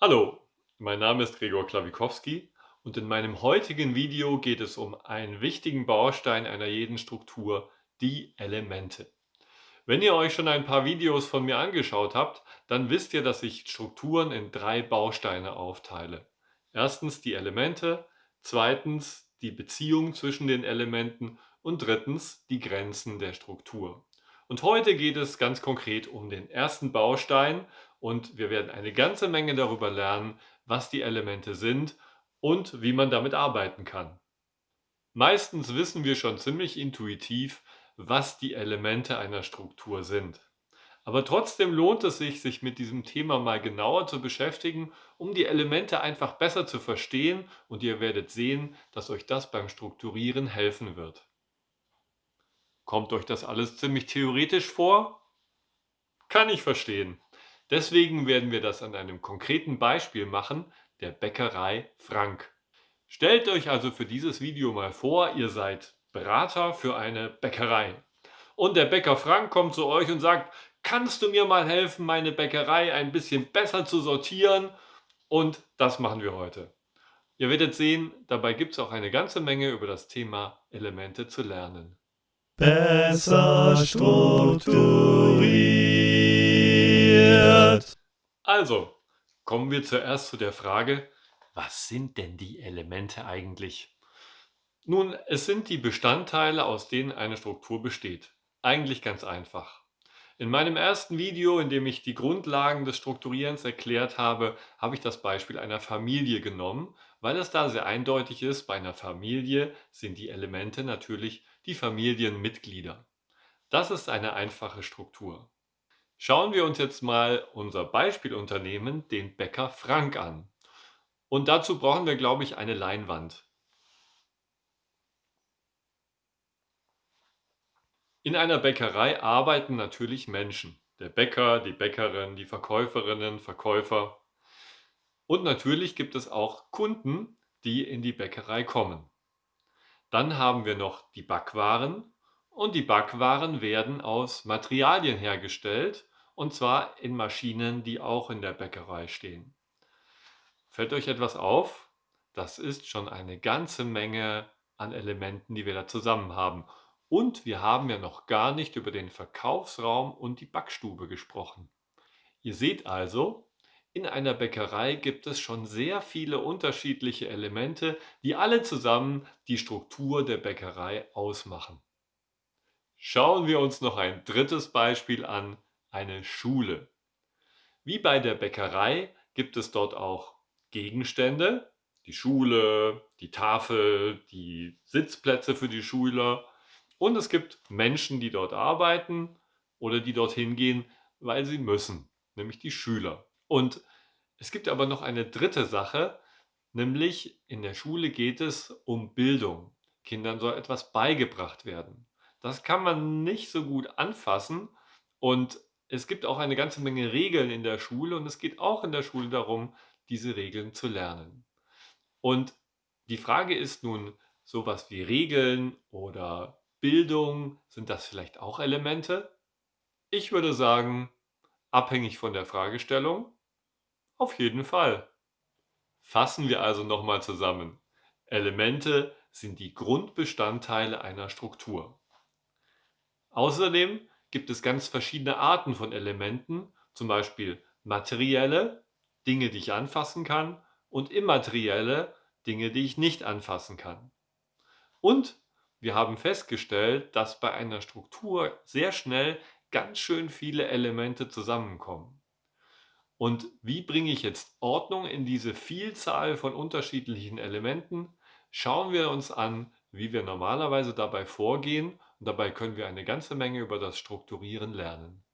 Hallo, mein Name ist Gregor Klawikowski und in meinem heutigen Video geht es um einen wichtigen Baustein einer jeden Struktur, die Elemente. Wenn ihr euch schon ein paar Videos von mir angeschaut habt, dann wisst ihr, dass ich Strukturen in drei Bausteine aufteile. Erstens die Elemente, zweitens die Beziehung zwischen den Elementen und drittens die Grenzen der Struktur. Und heute geht es ganz konkret um den ersten Baustein und wir werden eine ganze Menge darüber lernen, was die Elemente sind und wie man damit arbeiten kann. Meistens wissen wir schon ziemlich intuitiv, was die Elemente einer Struktur sind. Aber trotzdem lohnt es sich, sich mit diesem Thema mal genauer zu beschäftigen, um die Elemente einfach besser zu verstehen und ihr werdet sehen, dass euch das beim Strukturieren helfen wird. Kommt euch das alles ziemlich theoretisch vor? Kann ich verstehen. Deswegen werden wir das an einem konkreten Beispiel machen, der Bäckerei Frank. Stellt euch also für dieses Video mal vor, ihr seid Berater für eine Bäckerei. Und der Bäcker Frank kommt zu euch und sagt, kannst du mir mal helfen, meine Bäckerei ein bisschen besser zu sortieren? Und das machen wir heute. Ihr werdet sehen, dabei gibt es auch eine ganze Menge über das Thema Elemente zu lernen. Besser strukturiert. Also, kommen wir zuerst zu der Frage, was sind denn die Elemente eigentlich? Nun, es sind die Bestandteile, aus denen eine Struktur besteht. Eigentlich ganz einfach. In meinem ersten Video, in dem ich die Grundlagen des Strukturierens erklärt habe, habe ich das Beispiel einer Familie genommen, weil es da sehr eindeutig ist, bei einer Familie sind die Elemente natürlich die Familienmitglieder. Das ist eine einfache Struktur. Schauen wir uns jetzt mal unser Beispielunternehmen, den Bäcker Frank, an. Und dazu brauchen wir, glaube ich, eine Leinwand. In einer Bäckerei arbeiten natürlich Menschen. Der Bäcker, die Bäckerin, die Verkäuferinnen, Verkäufer. Und natürlich gibt es auch Kunden, die in die Bäckerei kommen. Dann haben wir noch die Backwaren und die Backwaren werden aus Materialien hergestellt und zwar in Maschinen, die auch in der Bäckerei stehen. Fällt euch etwas auf? Das ist schon eine ganze Menge an Elementen, die wir da zusammen haben. Und wir haben ja noch gar nicht über den Verkaufsraum und die Backstube gesprochen. Ihr seht also, in einer Bäckerei gibt es schon sehr viele unterschiedliche Elemente, die alle zusammen die Struktur der Bäckerei ausmachen. Schauen wir uns noch ein drittes Beispiel an, eine Schule. Wie bei der Bäckerei gibt es dort auch Gegenstände, die Schule, die Tafel, die Sitzplätze für die Schüler und es gibt Menschen, die dort arbeiten oder die dorthin gehen, weil sie müssen, nämlich die Schüler. Und es gibt aber noch eine dritte Sache, nämlich in der Schule geht es um Bildung. Kindern soll etwas beigebracht werden. Das kann man nicht so gut anfassen und es gibt auch eine ganze Menge Regeln in der Schule und es geht auch in der Schule darum, diese Regeln zu lernen. Und die Frage ist nun, sowas wie Regeln oder Bildung, sind das vielleicht auch Elemente? Ich würde sagen, abhängig von der Fragestellung, auf jeden Fall. Fassen wir also nochmal zusammen. Elemente sind die Grundbestandteile einer Struktur. Außerdem gibt es ganz verschiedene Arten von Elementen, zum Beispiel materielle, Dinge, die ich anfassen kann, und immaterielle, Dinge, die ich nicht anfassen kann. Und wir haben festgestellt, dass bei einer Struktur sehr schnell ganz schön viele Elemente zusammenkommen. Und wie bringe ich jetzt Ordnung in diese Vielzahl von unterschiedlichen Elementen? Schauen wir uns an, wie wir normalerweise dabei vorgehen und dabei können wir eine ganze Menge über das Strukturieren lernen.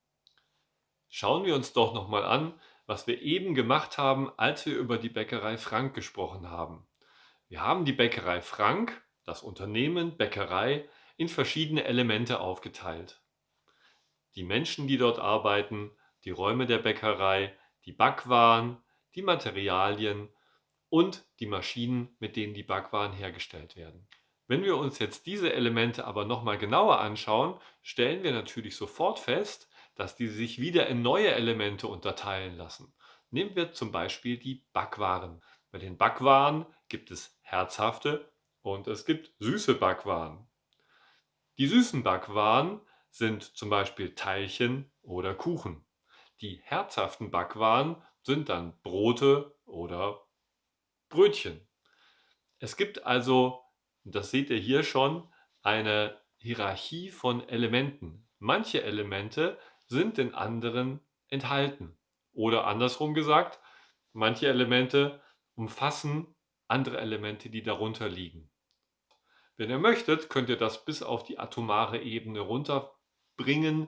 Schauen wir uns doch nochmal an, was wir eben gemacht haben, als wir über die Bäckerei Frank gesprochen haben. Wir haben die Bäckerei Frank das Unternehmen Bäckerei in verschiedene Elemente aufgeteilt. Die Menschen, die dort arbeiten, die Räume der Bäckerei, die Backwaren, die Materialien und die Maschinen, mit denen die Backwaren hergestellt werden. Wenn wir uns jetzt diese Elemente aber nochmal genauer anschauen, stellen wir natürlich sofort fest, dass die sich wieder in neue Elemente unterteilen lassen. Nehmen wir zum Beispiel die Backwaren. Bei den Backwaren gibt es herzhafte und es gibt süße Backwaren. Die süßen Backwaren sind zum Beispiel Teilchen oder Kuchen. Die herzhaften Backwaren sind dann Brote oder Brötchen. Es gibt also, das seht ihr hier schon, eine Hierarchie von Elementen. Manche Elemente sind in anderen enthalten. Oder andersrum gesagt, manche Elemente umfassen andere Elemente, die darunter liegen. Wenn ihr möchtet, könnt ihr das bis auf die atomare Ebene runterbringen.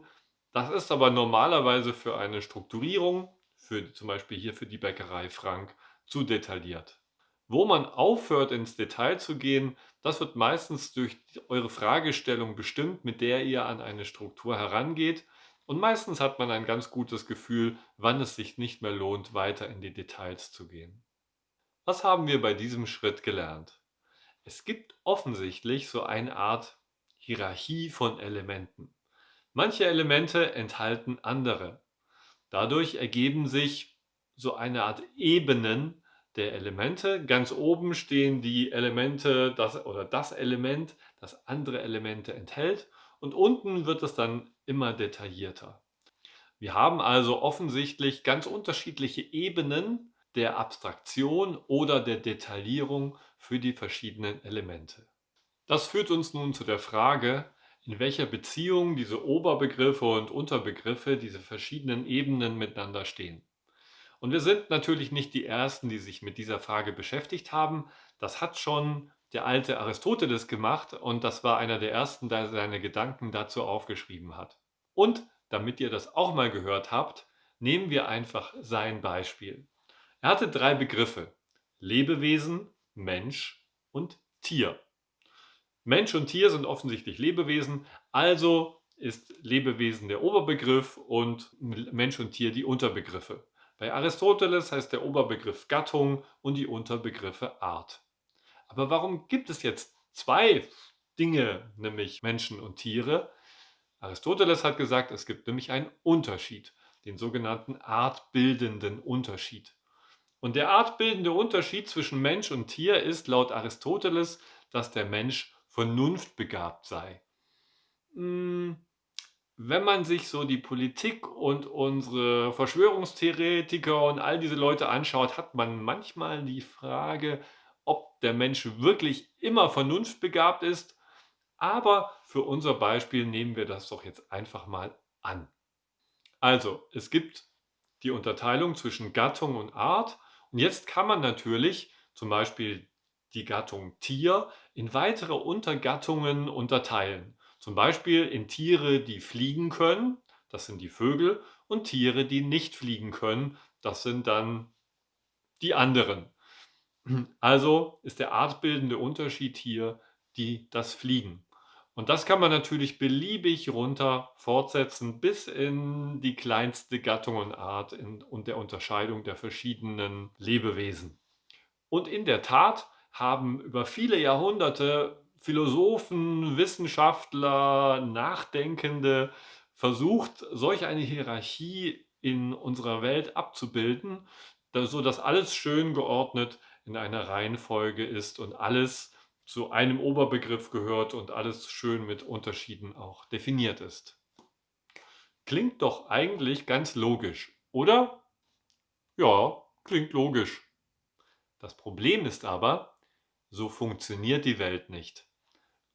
Das ist aber normalerweise für eine Strukturierung, für zum Beispiel hier für die Bäckerei Frank, zu detailliert. Wo man aufhört, ins Detail zu gehen, das wird meistens durch eure Fragestellung bestimmt, mit der ihr an eine Struktur herangeht. Und meistens hat man ein ganz gutes Gefühl, wann es sich nicht mehr lohnt, weiter in die Details zu gehen. Was haben wir bei diesem Schritt gelernt? Es gibt offensichtlich so eine Art Hierarchie von Elementen. Manche Elemente enthalten andere. Dadurch ergeben sich so eine Art Ebenen der Elemente. Ganz oben stehen die Elemente das, oder das Element, das andere Elemente enthält und unten wird es dann immer detaillierter. Wir haben also offensichtlich ganz unterschiedliche Ebenen der Abstraktion oder der Detaillierung für die verschiedenen Elemente. Das führt uns nun zu der Frage, in welcher Beziehung diese Oberbegriffe und Unterbegriffe, diese verschiedenen Ebenen miteinander stehen. Und wir sind natürlich nicht die Ersten, die sich mit dieser Frage beschäftigt haben. Das hat schon der alte Aristoteles gemacht und das war einer der Ersten, der seine Gedanken dazu aufgeschrieben hat. Und damit ihr das auch mal gehört habt, nehmen wir einfach sein Beispiel. Er hatte drei Begriffe. Lebewesen, Mensch und Tier. Mensch und Tier sind offensichtlich Lebewesen, also ist Lebewesen der Oberbegriff und Mensch und Tier die Unterbegriffe. Bei Aristoteles heißt der Oberbegriff Gattung und die Unterbegriffe Art. Aber warum gibt es jetzt zwei Dinge, nämlich Menschen und Tiere? Aristoteles hat gesagt, es gibt nämlich einen Unterschied, den sogenannten artbildenden Unterschied. Und der artbildende Unterschied zwischen Mensch und Tier ist laut Aristoteles, dass der Mensch vernunftbegabt sei. Hm, wenn man sich so die Politik und unsere Verschwörungstheoretiker und all diese Leute anschaut, hat man manchmal die Frage, ob der Mensch wirklich immer vernunftbegabt ist. Aber für unser Beispiel nehmen wir das doch jetzt einfach mal an. Also, es gibt die Unterteilung zwischen Gattung und Art und jetzt kann man natürlich zum Beispiel die Gattung Tier in weitere Untergattungen unterteilen. Zum Beispiel in Tiere, die fliegen können, das sind die Vögel, und Tiere, die nicht fliegen können, das sind dann die anderen. Also ist der artbildende Unterschied hier die, das Fliegen. Und das kann man natürlich beliebig runter fortsetzen bis in die kleinste Gattung und Art in, und der Unterscheidung der verschiedenen Lebewesen. Und in der Tat haben über viele Jahrhunderte Philosophen, Wissenschaftler, Nachdenkende versucht, solch eine Hierarchie in unserer Welt abzubilden, sodass alles schön geordnet in einer Reihenfolge ist und alles zu einem Oberbegriff gehört und alles schön mit Unterschieden auch definiert ist. Klingt doch eigentlich ganz logisch, oder? Ja, klingt logisch. Das Problem ist aber, so funktioniert die Welt nicht.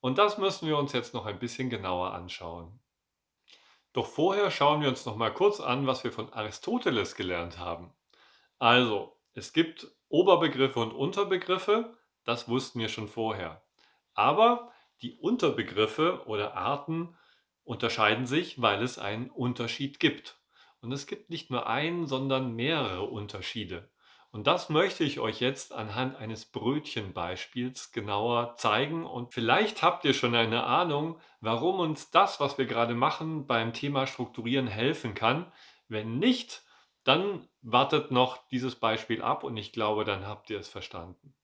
Und das müssen wir uns jetzt noch ein bisschen genauer anschauen. Doch vorher schauen wir uns noch mal kurz an, was wir von Aristoteles gelernt haben. Also, es gibt Oberbegriffe und Unterbegriffe, das wussten wir schon vorher. Aber die Unterbegriffe oder Arten unterscheiden sich, weil es einen Unterschied gibt. Und es gibt nicht nur einen, sondern mehrere Unterschiede. Und das möchte ich euch jetzt anhand eines Brötchenbeispiels genauer zeigen. Und vielleicht habt ihr schon eine Ahnung, warum uns das, was wir gerade machen, beim Thema Strukturieren helfen kann. Wenn nicht, dann wartet noch dieses Beispiel ab und ich glaube, dann habt ihr es verstanden.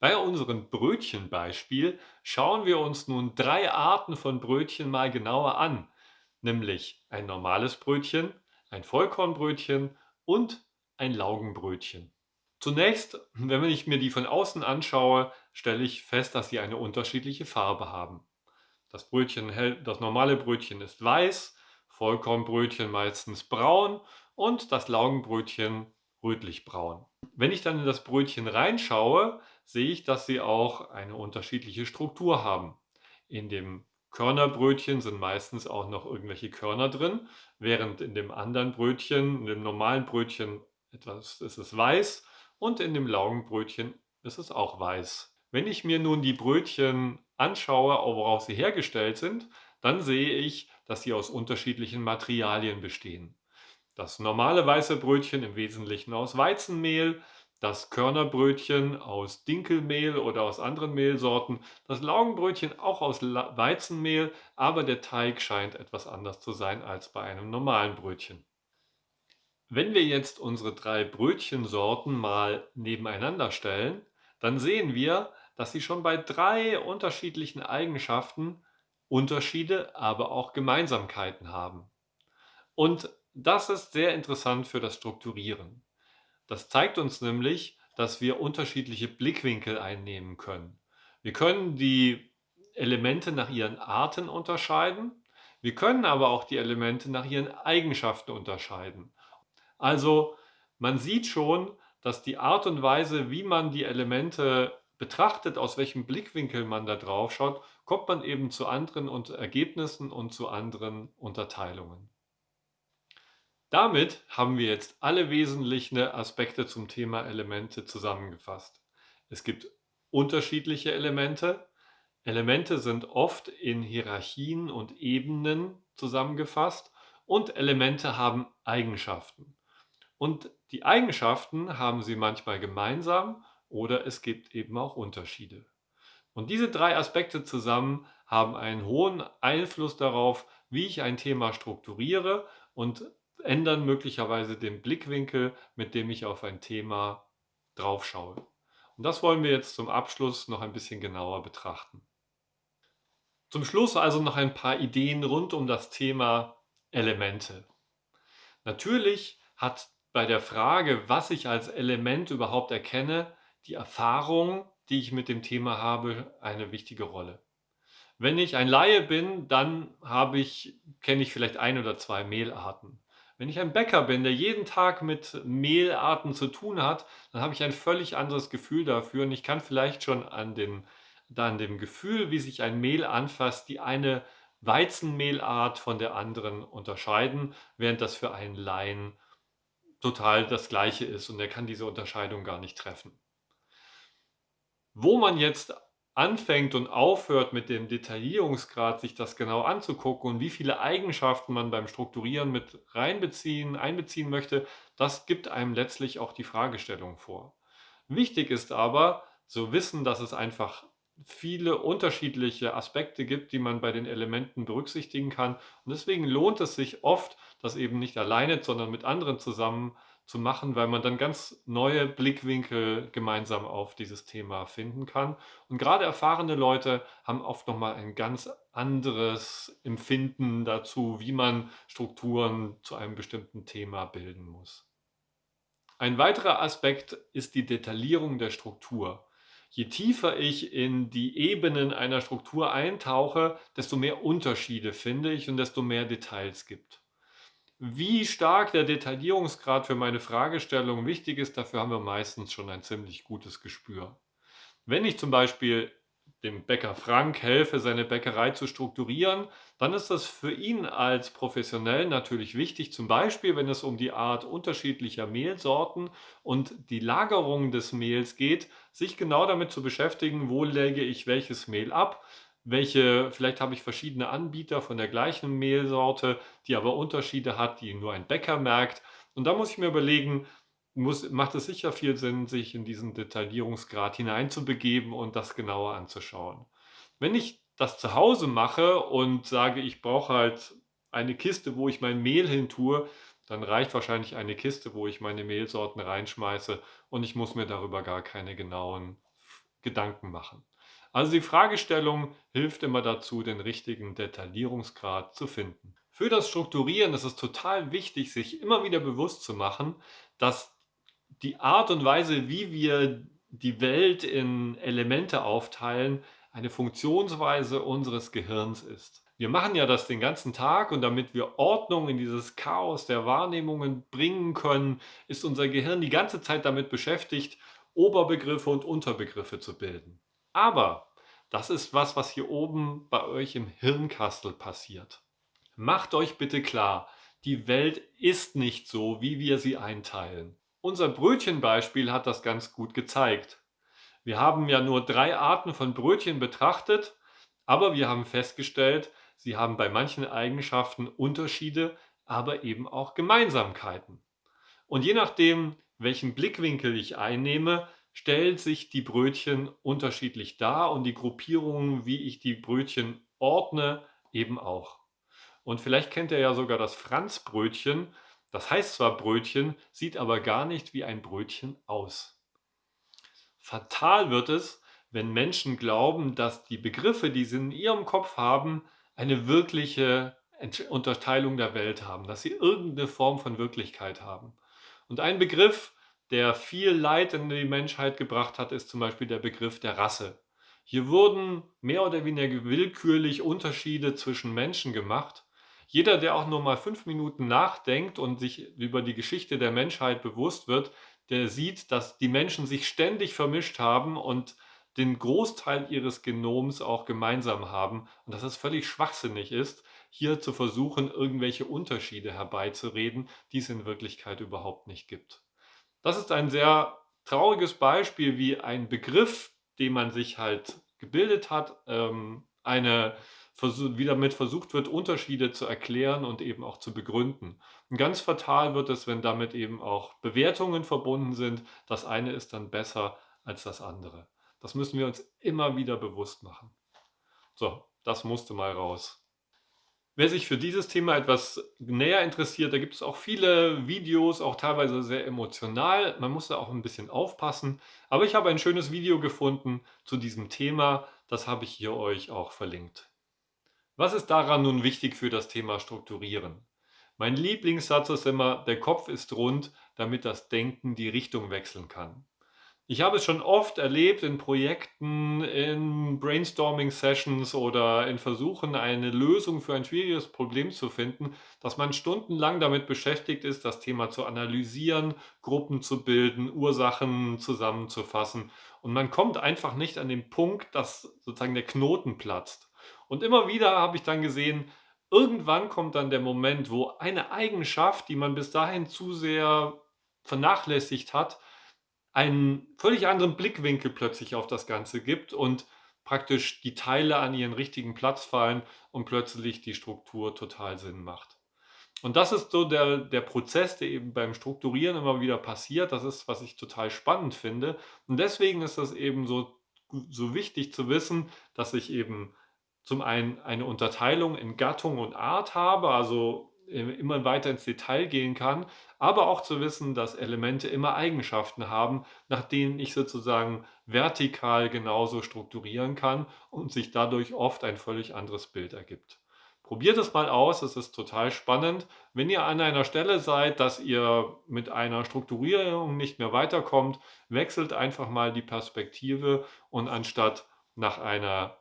Bei unserem Brötchenbeispiel schauen wir uns nun drei Arten von Brötchen mal genauer an, nämlich ein normales Brötchen, ein Vollkornbrötchen und ein Laugenbrötchen. Zunächst, wenn ich mir die von außen anschaue, stelle ich fest, dass sie eine unterschiedliche Farbe haben. Das Brötchen das normale Brötchen ist weiß, Vollkornbrötchen meistens braun und das Laugenbrötchen rötlich-braun. Wenn ich dann in das Brötchen reinschaue, sehe ich, dass sie auch eine unterschiedliche Struktur haben. In dem Körnerbrötchen sind meistens auch noch irgendwelche Körner drin, während in dem anderen Brötchen, in dem normalen Brötchen etwas ist es weiß und in dem Laugenbrötchen ist es auch weiß. Wenn ich mir nun die Brötchen anschaue, woraus sie hergestellt sind, dann sehe ich, dass sie aus unterschiedlichen Materialien bestehen. Das normale weiße Brötchen im Wesentlichen aus Weizenmehl, das Körnerbrötchen aus Dinkelmehl oder aus anderen Mehlsorten, das Laugenbrötchen auch aus Weizenmehl, aber der Teig scheint etwas anders zu sein als bei einem normalen Brötchen. Wenn wir jetzt unsere drei Brötchensorten mal nebeneinander stellen, dann sehen wir, dass sie schon bei drei unterschiedlichen Eigenschaften Unterschiede, aber auch Gemeinsamkeiten haben. Und das ist sehr interessant für das Strukturieren. Das zeigt uns nämlich, dass wir unterschiedliche Blickwinkel einnehmen können. Wir können die Elemente nach ihren Arten unterscheiden, wir können aber auch die Elemente nach ihren Eigenschaften unterscheiden. Also man sieht schon, dass die Art und Weise, wie man die Elemente betrachtet, aus welchem Blickwinkel man da drauf schaut, kommt man eben zu anderen Ergebnissen und zu anderen Unterteilungen. Damit haben wir jetzt alle wesentlichen Aspekte zum Thema Elemente zusammengefasst. Es gibt unterschiedliche Elemente. Elemente sind oft in Hierarchien und Ebenen zusammengefasst und Elemente haben Eigenschaften. Und die Eigenschaften haben sie manchmal gemeinsam oder es gibt eben auch Unterschiede. Und diese drei Aspekte zusammen haben einen hohen Einfluss darauf, wie ich ein Thema strukturiere und ändern möglicherweise den Blickwinkel, mit dem ich auf ein Thema draufschaue. Und das wollen wir jetzt zum Abschluss noch ein bisschen genauer betrachten. Zum Schluss also noch ein paar Ideen rund um das Thema Elemente. Natürlich hat bei der Frage, was ich als Element überhaupt erkenne, die Erfahrung, die ich mit dem Thema habe, eine wichtige Rolle. Wenn ich ein Laie bin, dann habe ich, kenne ich vielleicht ein oder zwei Mehlarten. Wenn ich ein Bäcker bin, der jeden Tag mit Mehlarten zu tun hat, dann habe ich ein völlig anderes Gefühl dafür und ich kann vielleicht schon an dem, an dem Gefühl, wie sich ein Mehl anfasst, die eine Weizenmehlart von der anderen unterscheiden, während das für einen Laien total das Gleiche ist und er kann diese Unterscheidung gar nicht treffen. Wo man jetzt anfängt und aufhört mit dem Detaillierungsgrad, sich das genau anzugucken und wie viele Eigenschaften man beim Strukturieren mit reinbeziehen, einbeziehen möchte, das gibt einem letztlich auch die Fragestellung vor. Wichtig ist aber zu wissen, dass es einfach viele unterschiedliche Aspekte gibt, die man bei den Elementen berücksichtigen kann. Und deswegen lohnt es sich oft, das eben nicht alleine, sondern mit anderen zusammen zu machen, weil man dann ganz neue Blickwinkel gemeinsam auf dieses Thema finden kann. Und gerade erfahrene Leute haben oft nochmal ein ganz anderes Empfinden dazu, wie man Strukturen zu einem bestimmten Thema bilden muss. Ein weiterer Aspekt ist die Detaillierung der Struktur. Je tiefer ich in die Ebenen einer Struktur eintauche, desto mehr Unterschiede finde ich und desto mehr Details gibt. Wie stark der Detaillierungsgrad für meine Fragestellung wichtig ist, dafür haben wir meistens schon ein ziemlich gutes Gespür. Wenn ich zum Beispiel dem Bäcker Frank helfe, seine Bäckerei zu strukturieren, dann ist das für ihn als Professionell natürlich wichtig, zum Beispiel wenn es um die Art unterschiedlicher Mehlsorten und die Lagerung des Mehls geht, sich genau damit zu beschäftigen, wo lege ich welches Mehl ab, welche, vielleicht habe ich verschiedene Anbieter von der gleichen Mehlsorte, die aber Unterschiede hat, die nur ein Bäcker merkt. Und da muss ich mir überlegen, muss, macht es sicher viel Sinn, sich in diesen Detaillierungsgrad hineinzubegeben und das genauer anzuschauen. Wenn ich das zu Hause mache und sage, ich brauche halt eine Kiste, wo ich mein Mehl hin tue, dann reicht wahrscheinlich eine Kiste, wo ich meine Mehlsorten reinschmeiße und ich muss mir darüber gar keine genauen Gedanken machen. Also die Fragestellung hilft immer dazu, den richtigen Detaillierungsgrad zu finden. Für das Strukturieren ist es total wichtig, sich immer wieder bewusst zu machen, dass die Art und Weise, wie wir die Welt in Elemente aufteilen, eine Funktionsweise unseres Gehirns ist. Wir machen ja das den ganzen Tag und damit wir Ordnung in dieses Chaos der Wahrnehmungen bringen können, ist unser Gehirn die ganze Zeit damit beschäftigt, Oberbegriffe und Unterbegriffe zu bilden. Aber das ist was, was hier oben bei euch im Hirnkastel passiert. Macht euch bitte klar, die Welt ist nicht so, wie wir sie einteilen. Unser Brötchenbeispiel hat das ganz gut gezeigt. Wir haben ja nur drei Arten von Brötchen betrachtet, aber wir haben festgestellt, sie haben bei manchen Eigenschaften Unterschiede, aber eben auch Gemeinsamkeiten. Und je nachdem, welchen Blickwinkel ich einnehme, stellt sich die Brötchen unterschiedlich dar und die Gruppierungen, wie ich die Brötchen ordne, eben auch. Und vielleicht kennt ihr ja sogar das Franzbrötchen. Das heißt zwar Brötchen, sieht aber gar nicht wie ein Brötchen aus. Fatal wird es, wenn Menschen glauben, dass die Begriffe, die sie in ihrem Kopf haben, eine wirkliche Unterteilung der Welt haben, dass sie irgendeine Form von Wirklichkeit haben. Und ein Begriff, der viel Leid in die Menschheit gebracht hat, ist zum Beispiel der Begriff der Rasse. Hier wurden mehr oder weniger willkürlich Unterschiede zwischen Menschen gemacht. Jeder, der auch nur mal fünf Minuten nachdenkt und sich über die Geschichte der Menschheit bewusst wird, der sieht, dass die Menschen sich ständig vermischt haben und den Großteil ihres Genoms auch gemeinsam haben und dass es völlig schwachsinnig ist, hier zu versuchen, irgendwelche Unterschiede herbeizureden, die es in Wirklichkeit überhaupt nicht gibt. Das ist ein sehr trauriges Beispiel, wie ein Begriff, den man sich halt gebildet hat, ähm, eine, wie damit versucht wird, Unterschiede zu erklären und eben auch zu begründen. Und ganz fatal wird es, wenn damit eben auch Bewertungen verbunden sind. Das eine ist dann besser als das andere. Das müssen wir uns immer wieder bewusst machen. So, das musste mal raus. Wer sich für dieses Thema etwas näher interessiert, da gibt es auch viele Videos, auch teilweise sehr emotional. Man muss da auch ein bisschen aufpassen. Aber ich habe ein schönes Video gefunden zu diesem Thema. Das habe ich hier euch auch verlinkt. Was ist daran nun wichtig für das Thema Strukturieren? Mein Lieblingssatz ist immer, der Kopf ist rund, damit das Denken die Richtung wechseln kann. Ich habe es schon oft erlebt in Projekten, in Brainstorming-Sessions oder in Versuchen, eine Lösung für ein schwieriges Problem zu finden, dass man stundenlang damit beschäftigt ist, das Thema zu analysieren, Gruppen zu bilden, Ursachen zusammenzufassen. Und man kommt einfach nicht an den Punkt, dass sozusagen der Knoten platzt. Und immer wieder habe ich dann gesehen, irgendwann kommt dann der Moment, wo eine Eigenschaft, die man bis dahin zu sehr vernachlässigt hat, einen völlig anderen Blickwinkel plötzlich auf das Ganze gibt und praktisch die Teile an ihren richtigen Platz fallen und plötzlich die Struktur total Sinn macht. Und das ist so der, der Prozess, der eben beim Strukturieren immer wieder passiert. Das ist, was ich total spannend finde. Und deswegen ist das eben so, so wichtig zu wissen, dass ich eben zum einen eine Unterteilung in Gattung und Art habe, also immer weiter ins Detail gehen kann, aber auch zu wissen, dass Elemente immer Eigenschaften haben, nach denen ich sozusagen vertikal genauso strukturieren kann und sich dadurch oft ein völlig anderes Bild ergibt. Probiert es mal aus, es ist total spannend. Wenn ihr an einer Stelle seid, dass ihr mit einer Strukturierung nicht mehr weiterkommt, wechselt einfach mal die Perspektive und anstatt nach einer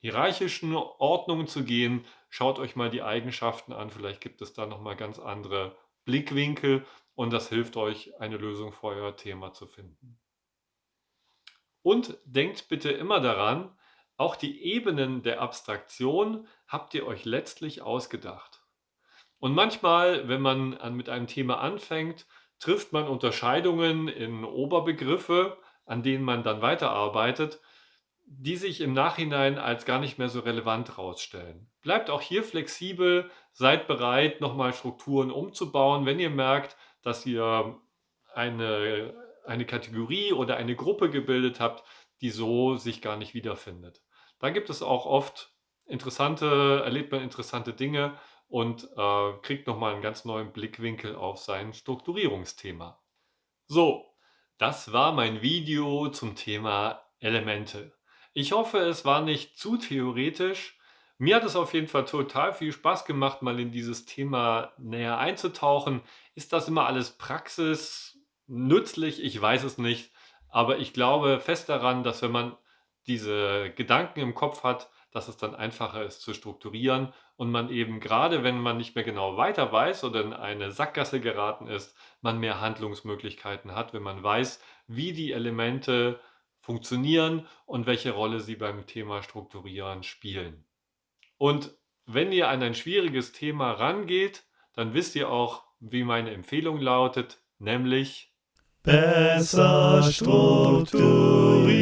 hierarchischen Ordnung zu gehen, schaut euch mal die Eigenschaften an. Vielleicht gibt es da nochmal ganz andere Blickwinkel und das hilft euch, eine Lösung für euer Thema zu finden. Und denkt bitte immer daran, auch die Ebenen der Abstraktion habt ihr euch letztlich ausgedacht. Und manchmal, wenn man mit einem Thema anfängt, trifft man Unterscheidungen in Oberbegriffe, an denen man dann weiterarbeitet die sich im Nachhinein als gar nicht mehr so relevant rausstellen. Bleibt auch hier flexibel, seid bereit, nochmal Strukturen umzubauen, wenn ihr merkt, dass ihr eine, eine Kategorie oder eine Gruppe gebildet habt, die so sich gar nicht wiederfindet. Da gibt es auch oft interessante, erlebt man interessante Dinge und äh, kriegt nochmal einen ganz neuen Blickwinkel auf sein Strukturierungsthema. So, das war mein Video zum Thema Elemente. Ich hoffe, es war nicht zu theoretisch. Mir hat es auf jeden Fall total viel Spaß gemacht, mal in dieses Thema näher einzutauchen. Ist das immer alles Praxis? nützlich? Ich weiß es nicht, aber ich glaube fest daran, dass wenn man diese Gedanken im Kopf hat, dass es dann einfacher ist zu strukturieren und man eben gerade, wenn man nicht mehr genau weiter weiß oder in eine Sackgasse geraten ist, man mehr Handlungsmöglichkeiten hat, wenn man weiß, wie die Elemente funktionieren und welche Rolle sie beim Thema Strukturieren spielen. Und wenn ihr an ein schwieriges Thema rangeht, dann wisst ihr auch, wie meine Empfehlung lautet, nämlich besser strukturiert.